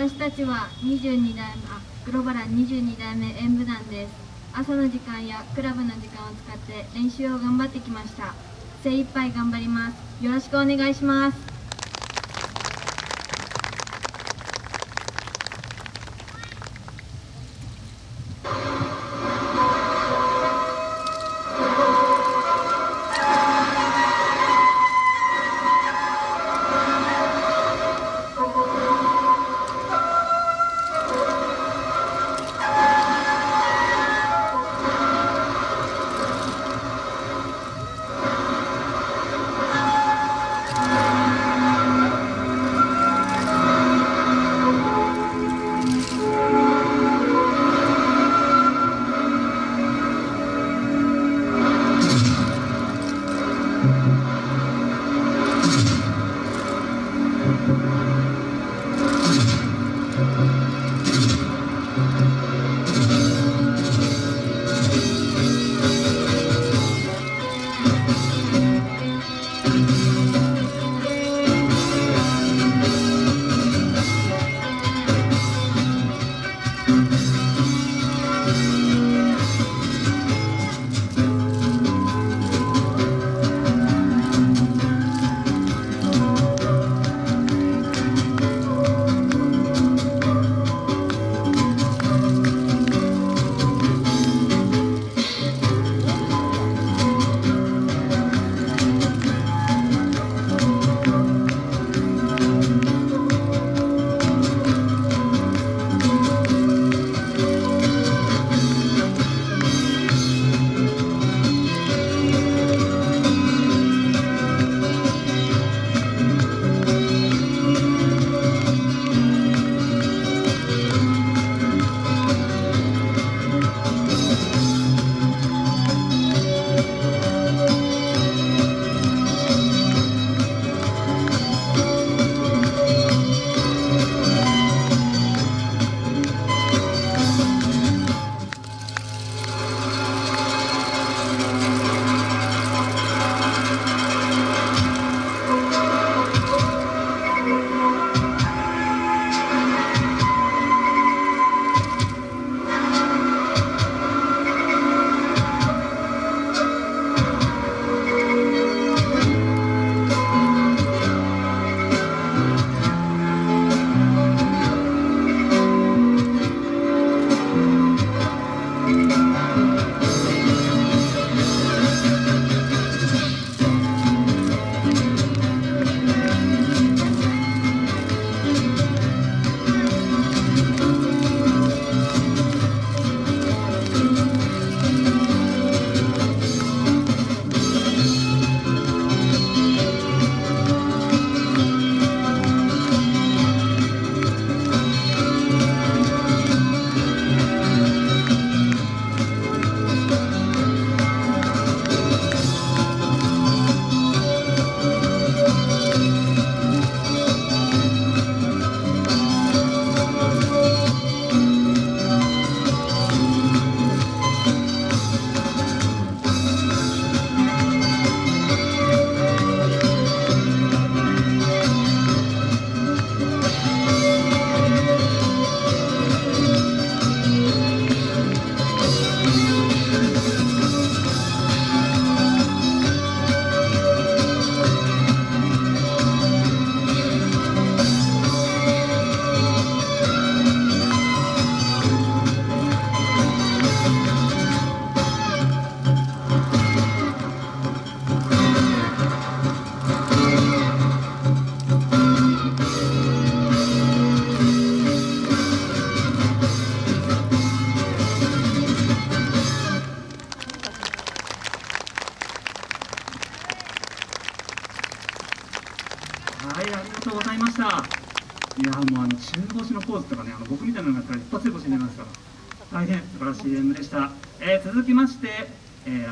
私たちは22代目あグローバラ22代目演舞団です。朝の時間やクラブの時間を使って練習を頑張ってきました。精一杯頑張ります。よろしくお願いします。いやもうあの中腰のポーズとかねあの僕みたいなのがやったら一発で腰になりますから。大変素晴らしい演舞でした、えー、続きまして、えー